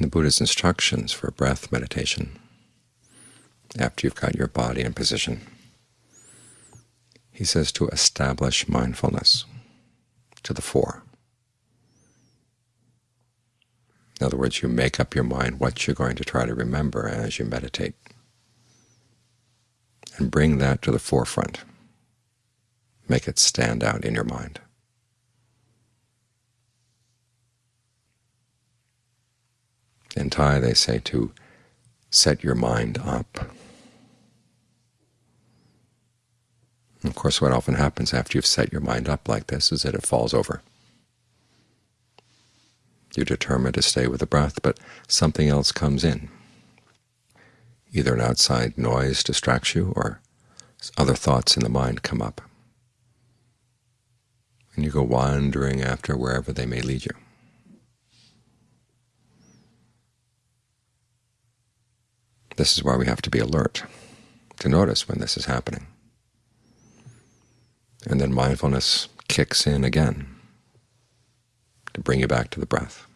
In the Buddha's instructions for breath meditation, after you've got your body in position, he says to establish mindfulness to the fore. In other words, you make up your mind what you're going to try to remember as you meditate, and bring that to the forefront. Make it stand out in your mind. They say to set your mind up. Of course, what often happens after you've set your mind up like this is that it falls over. You're determined to stay with the breath, but something else comes in. Either an outside noise distracts you, or other thoughts in the mind come up. And you go wandering after wherever they may lead you. This is why we have to be alert, to notice when this is happening. And then mindfulness kicks in again to bring you back to the breath.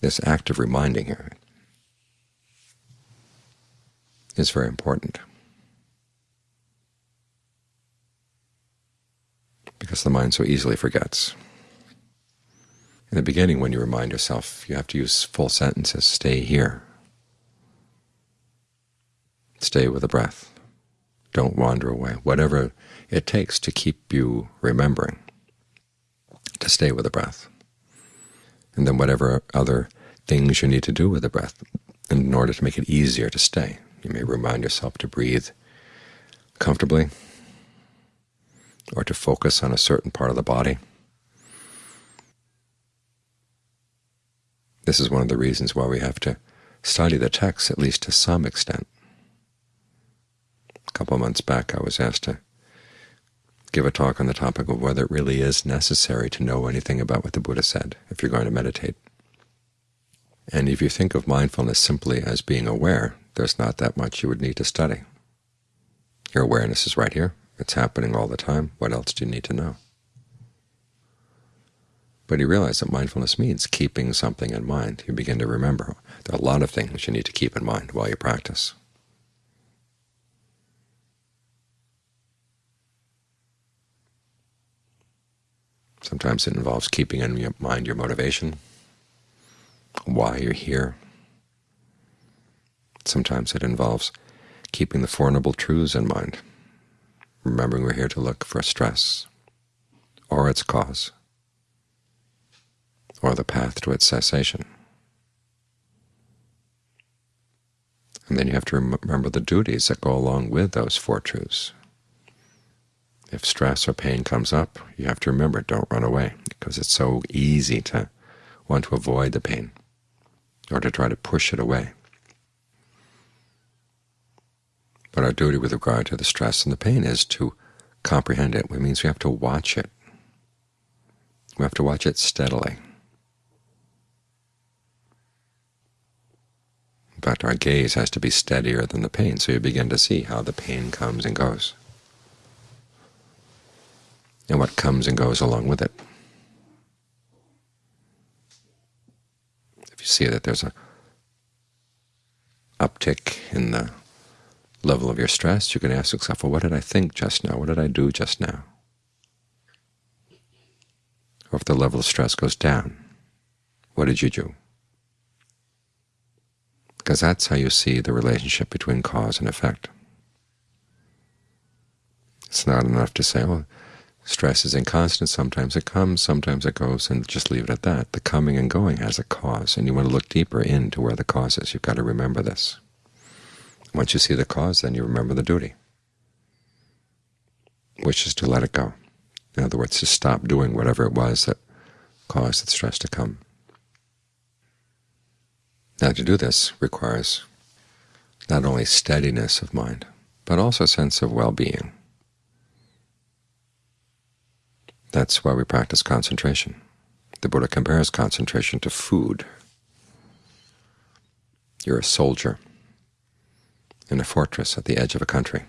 This act of reminding here is very important, because the mind so easily forgets. In the beginning, when you remind yourself, you have to use full sentences. Stay here. Stay with the breath. Don't wander away. Whatever it takes to keep you remembering, to stay with the breath. And then whatever other things you need to do with the breath in order to make it easier to stay. You may remind yourself to breathe comfortably or to focus on a certain part of the body. This is one of the reasons why we have to study the text, at least to some extent. A couple months back I was asked to give a talk on the topic of whether it really is necessary to know anything about what the Buddha said if you're going to meditate. And if you think of mindfulness simply as being aware, there's not that much you would need to study. Your awareness is right here. It's happening all the time. What else do you need to know? But you realize that mindfulness means keeping something in mind. You begin to remember. There are a lot of things you need to keep in mind while you practice. Sometimes it involves keeping in mind your motivation, why you're here. Sometimes it involves keeping the Four Noble Truths in mind, remembering we're here to look for stress or its cause, or the path to its cessation. And then you have to remember the duties that go along with those four truths. If stress or pain comes up, you have to remember, don't run away, because it's so easy to want to avoid the pain or to try to push it away. But our duty with regard to the stress and the pain is to comprehend it. It means we have to watch it. We have to watch it steadily. In fact, our gaze has to be steadier than the pain, so you begin to see how the pain comes and goes, and what comes and goes along with it. If you see that there's a uptick in the level of your stress, you can ask yourself, well, what did I think just now? What did I do just now? Or if the level of stress goes down, what did you do? Because that's how you see the relationship between cause and effect. It's not enough to say, well, stress is inconstant, sometimes it comes, sometimes it goes, and just leave it at that. The coming and going has a cause, and you want to look deeper into where the cause is. You've got to remember this. Once you see the cause, then you remember the duty, which is to let it go. In other words, to stop doing whatever it was that caused the stress to come. Now to do this requires not only steadiness of mind, but also a sense of well-being. That's why we practice concentration. The Buddha compares concentration to food. You're a soldier in a fortress at the edge of a country.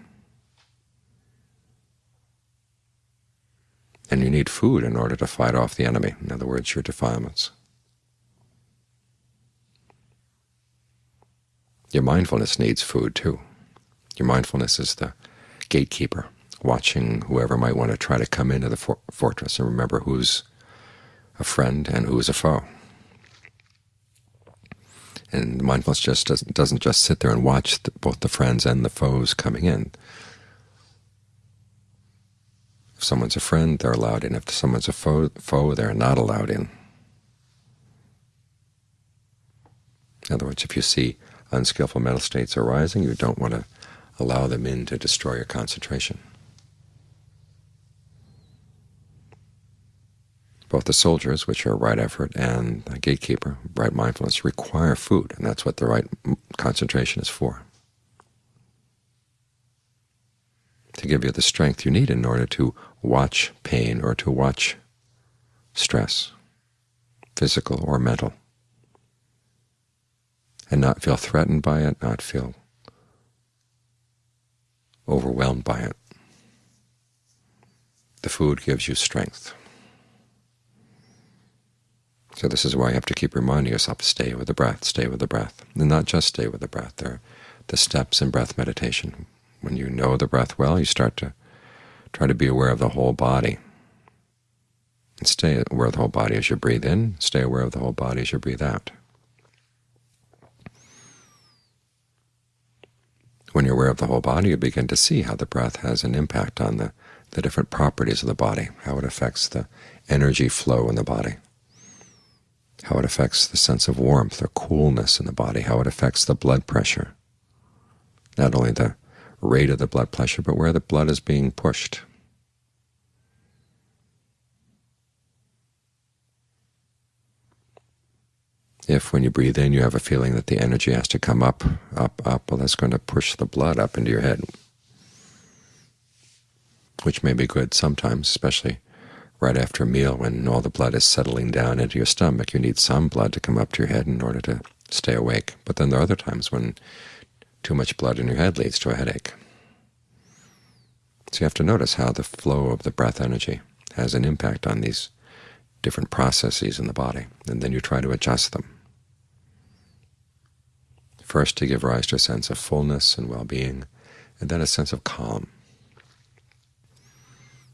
And you need food in order to fight off the enemy, in other words, your defilements. Your mindfulness needs food too. Your mindfulness is the gatekeeper, watching whoever might want to try to come into the for fortress and remember who's a friend and who's a foe. And mindfulness just doesn't, doesn't just sit there and watch the, both the friends and the foes coming in. If someone's a friend, they're allowed in. If someone's a foe, foe they're not allowed in. In other words, if you see unskillful mental states arising, you don't want to allow them in to destroy your concentration. Both the soldiers, which are right effort, and the gatekeeper, right mindfulness, require food, and that's what the right concentration is for, to give you the strength you need in order to watch pain or to watch stress, physical or mental, and not feel threatened by it, not feel overwhelmed by it. The food gives you strength. So this is why you have to keep reminding yourself, stay with the breath, stay with the breath, and not just stay with the breath. There are the steps in breath meditation. When you know the breath well, you start to try to be aware of the whole body. And stay aware of the whole body as you breathe in, stay aware of the whole body as you breathe out. When you're aware of the whole body, you begin to see how the breath has an impact on the, the different properties of the body, how it affects the energy flow in the body how it affects the sense of warmth or coolness in the body, how it affects the blood pressure, not only the rate of the blood pressure, but where the blood is being pushed. If when you breathe in you have a feeling that the energy has to come up, up, up, well that's going to push the blood up into your head, which may be good sometimes, especially right after a meal when all the blood is settling down into your stomach. You need some blood to come up to your head in order to stay awake. But then there are other times when too much blood in your head leads to a headache. So you have to notice how the flow of the breath energy has an impact on these different processes in the body, and then you try to adjust them. First to give rise to a sense of fullness and well-being, and then a sense of calm.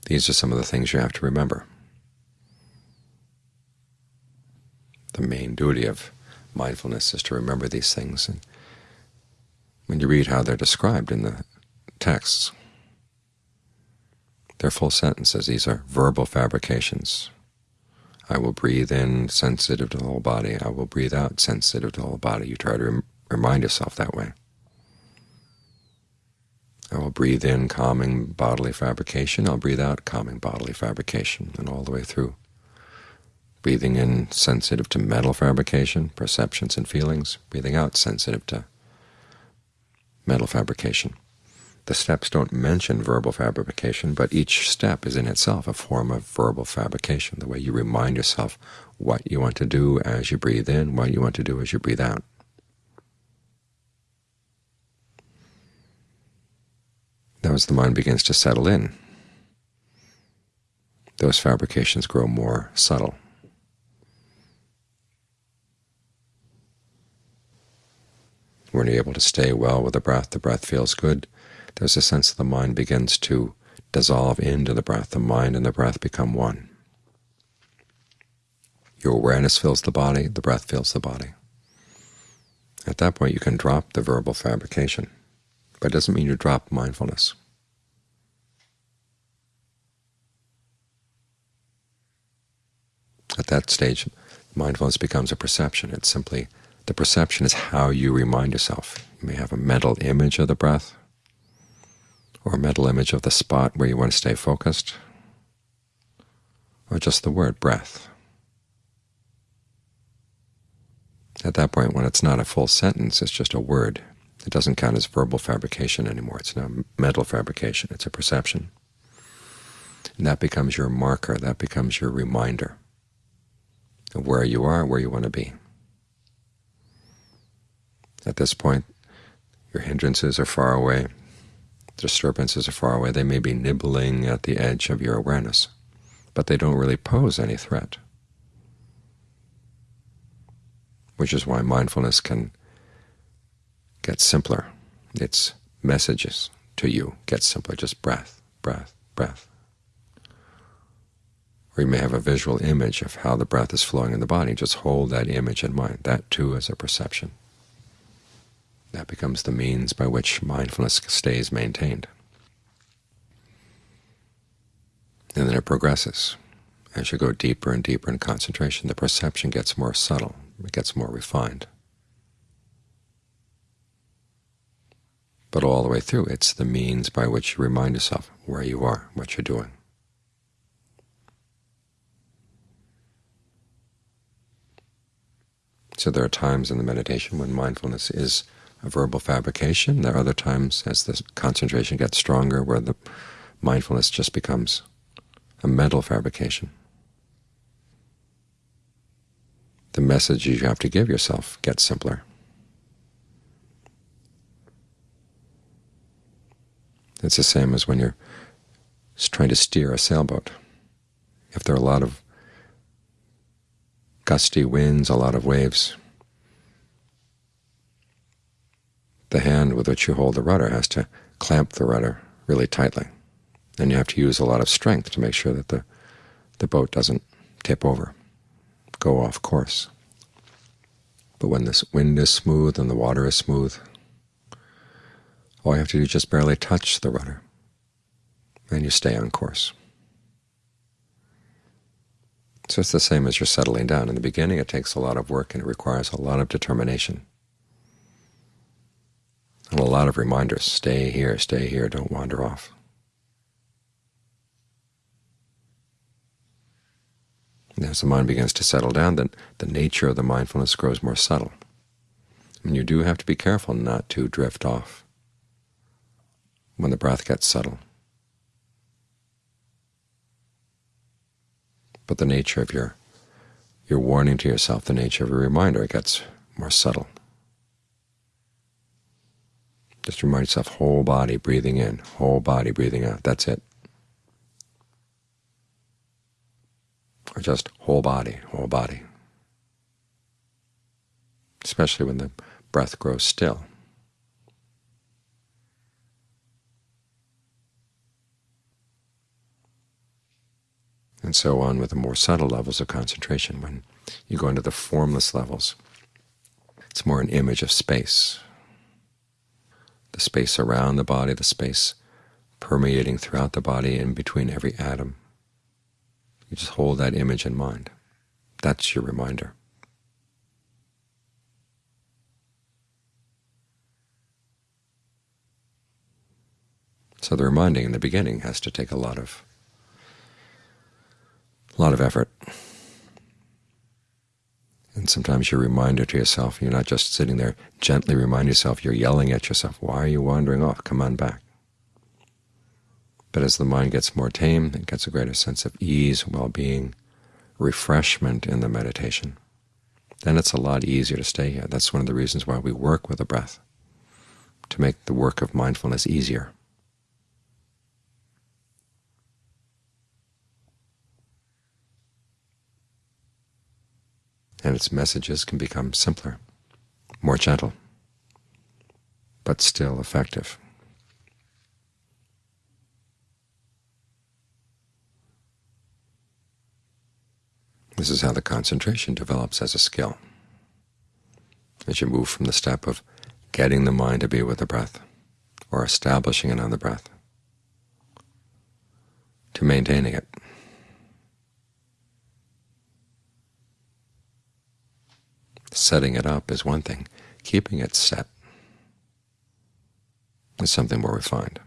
These are some of the things you have to remember. The main duty of mindfulness is to remember these things. And when you read how they're described in the texts, they're full sentences. These are verbal fabrications. I will breathe in sensitive to the whole body. I will breathe out sensitive to the whole body. You try to remind yourself that way. I will breathe in calming bodily fabrication. I'll breathe out calming bodily fabrication, and all the way through. Breathing in sensitive to mental fabrication, perceptions and feelings. Breathing out sensitive to mental fabrication. The steps don't mention verbal fabrication, but each step is in itself a form of verbal fabrication, the way you remind yourself what you want to do as you breathe in, what you want to do as you breathe out. As the mind begins to settle in, those fabrications grow more subtle. When you're able to stay well with the breath, the breath feels good, there's a sense that the mind begins to dissolve into the breath. The mind and the breath become one. Your awareness fills the body, the breath fills the body. At that point you can drop the verbal fabrication but it doesn't mean you drop mindfulness. At that stage, mindfulness becomes a perception. It's simply the perception is how you remind yourself. You may have a mental image of the breath, or a mental image of the spot where you want to stay focused, or just the word breath. At that point, when it's not a full sentence, it's just a word. It doesn't count as verbal fabrication anymore. It's now mental fabrication. It's a perception. And that becomes your marker. That becomes your reminder where you are, where you want to be. At this point, your hindrances are far away. Disturbances are far away. They may be nibbling at the edge of your awareness, but they don't really pose any threat, which is why mindfulness can get simpler. Its messages to you get simpler, just breath, breath, breath. Or you may have a visual image of how the breath is flowing in the body. Just hold that image in mind. That too is a perception. That becomes the means by which mindfulness stays maintained. And then it progresses. As you go deeper and deeper in concentration, the perception gets more subtle, it gets more refined. But all the way through, it's the means by which you remind yourself where you are, what you're doing. So there are times in the meditation when mindfulness is a verbal fabrication. There are other times, as the concentration gets stronger, where the mindfulness just becomes a mental fabrication. The messages you have to give yourself get simpler. It's the same as when you're trying to steer a sailboat. If there are a lot of gusty winds, a lot of waves, the hand with which you hold the rudder has to clamp the rudder really tightly. And you have to use a lot of strength to make sure that the, the boat doesn't tip over, go off course. But when this wind is smooth and the water is smooth, all you have to do is just barely touch the rudder, and you stay on course. So it's the same as you're settling down. In the beginning it takes a lot of work and it requires a lot of determination and a lot of reminders. Stay here, stay here, don't wander off. As the mind begins to settle down, then the nature of the mindfulness grows more subtle. And you do have to be careful not to drift off when the breath gets subtle. But the nature of your, your warning to yourself, the nature of a reminder, it gets more subtle. Just remind yourself, whole body breathing in, whole body breathing out. That's it. Or just whole body, whole body. Especially when the breath grows still. And so on with the more subtle levels of concentration. When you go into the formless levels, it's more an image of space, the space around the body, the space permeating throughout the body in between every atom. You just hold that image in mind. That's your reminder. So the reminding in the beginning has to take a lot of a lot of effort. And sometimes you're a reminder to yourself, you're not just sitting there gently remind yourself, you're yelling at yourself, why are you wandering off? Come on back. But as the mind gets more tame, it gets a greater sense of ease, well-being, refreshment in the meditation. Then it's a lot easier to stay here. That's one of the reasons why we work with the breath, to make the work of mindfulness easier. And its messages can become simpler, more gentle, but still effective. This is how the concentration develops as a skill. As you move from the step of getting the mind to be with the breath, or establishing it on the breath, to maintaining it, Setting it up is one thing. Keeping it set is something more refined.